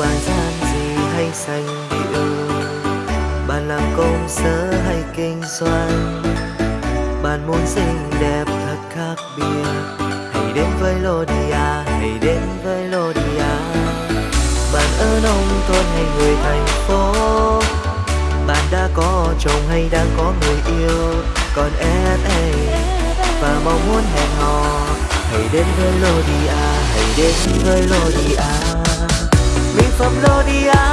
bạn gian gì hay sành điệu bạn làm công sở hay kinh doanh? Bạn muốn xinh đẹp thật khác biệt? Hãy đến với Lodia, hãy đến với Lodia. Bạn ở nông thôn hay người thành phố? Bạn đã có chồng hay đang có người yêu? Còn SA và mong muốn hẹn hò. Hãy đến với Lodia, hãy đến với Lodia phẩm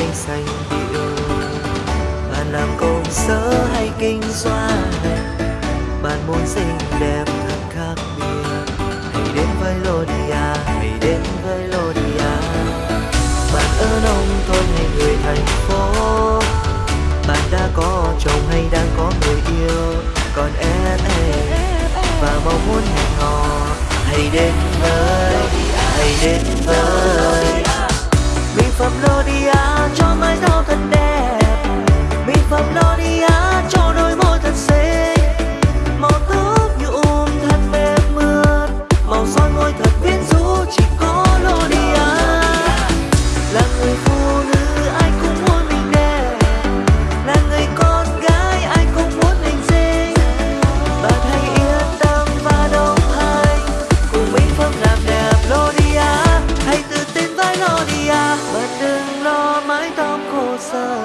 hay xanh điệu bạn làm công sở hay kinh doanh? Bạn muốn xinh đẹp thật khác biệt. Hãy đến với Lodia, hãy đến với Lodia. Bạn ở nông thôn hay người thành phố. Bạn đã có chồng hay đang có người yêu? Còn em và mong muốn hẹn hò. Hãy đến với, hãy đến với làm đẹp Lodia à, hãy tự tin với Lodia bạn à. đừng lo mái tóc khô sơ,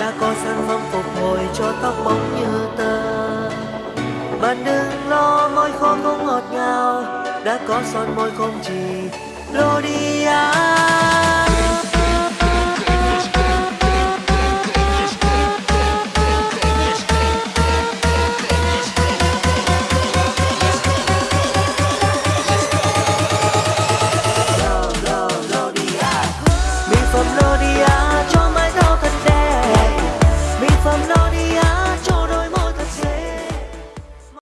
đã có sản phẩm phục hồi cho tóc bóng như tơ. Bạn đừng lo môi khô không ngọt ngào, đã có son môi không chỉ Lodia